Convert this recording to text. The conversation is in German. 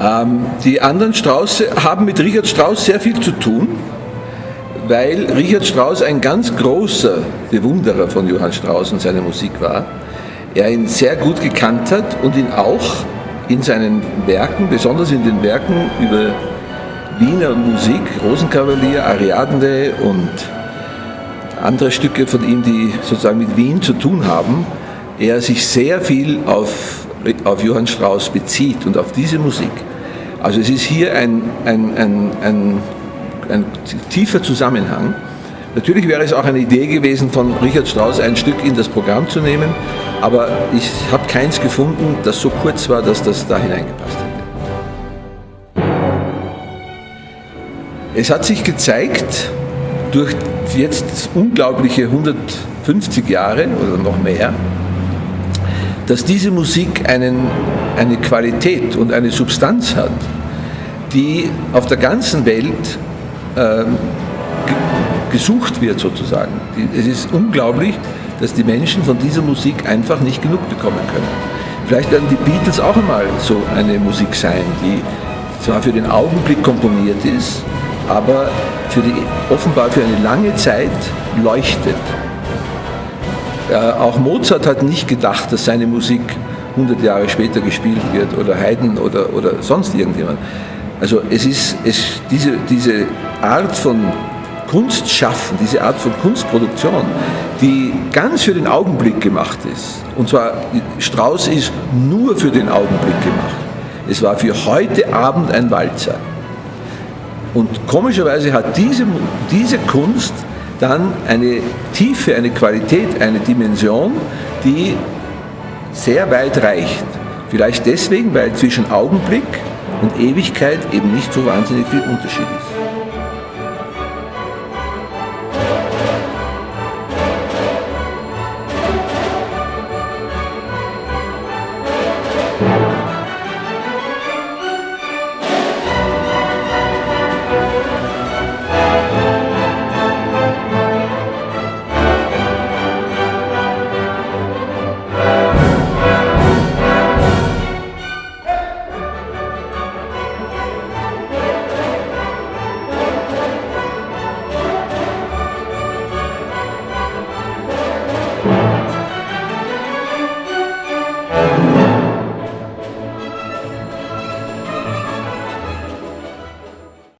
Ähm, die anderen Strauße haben mit Richard Strauss sehr viel zu tun, weil Richard Strauss ein ganz großer Bewunderer von Johann Strauss und seiner Musik war. Er ihn sehr gut gekannt hat und ihn auch in seinen Werken, besonders in den Werken über Wiener Musik, Rosenkavalier, Ariadne und andere Stücke von ihm, die sozusagen mit Wien zu tun haben, er sich sehr viel auf, auf Johann Strauss bezieht und auf diese Musik. Also es ist hier ein, ein, ein, ein, ein tiefer Zusammenhang. Natürlich wäre es auch eine Idee gewesen, von Richard Strauss ein Stück in das Programm zu nehmen, aber ich habe keins gefunden, das so kurz war, dass das da hineingepasst hätte. Es hat sich gezeigt, durch jetzt unglaubliche 150 Jahre oder noch mehr, dass diese Musik einen, eine Qualität und eine Substanz hat, die auf der ganzen Welt äh, gesucht wird sozusagen. Es ist unglaublich, dass die Menschen von dieser Musik einfach nicht genug bekommen können. Vielleicht werden die Beatles auch einmal so eine Musik sein, die zwar für den Augenblick komponiert ist, aber für die, offenbar für eine lange Zeit leuchtet. Äh, auch Mozart hat nicht gedacht, dass seine Musik 100 Jahre später gespielt wird oder Haydn oder, oder sonst irgendjemand. Also es ist es, diese, diese Art von Kunstschaffen, diese Art von Kunstproduktion, die ganz für den Augenblick gemacht ist. Und zwar, Strauss ist nur für den Augenblick gemacht. Es war für heute Abend ein Walzer. Und komischerweise hat diese, diese Kunst dann eine Tiefe, eine Qualität, eine Dimension, die sehr weit reicht. Vielleicht deswegen, weil zwischen Augenblick und Ewigkeit eben nicht so wahnsinnig viel Unterschied ist. Thank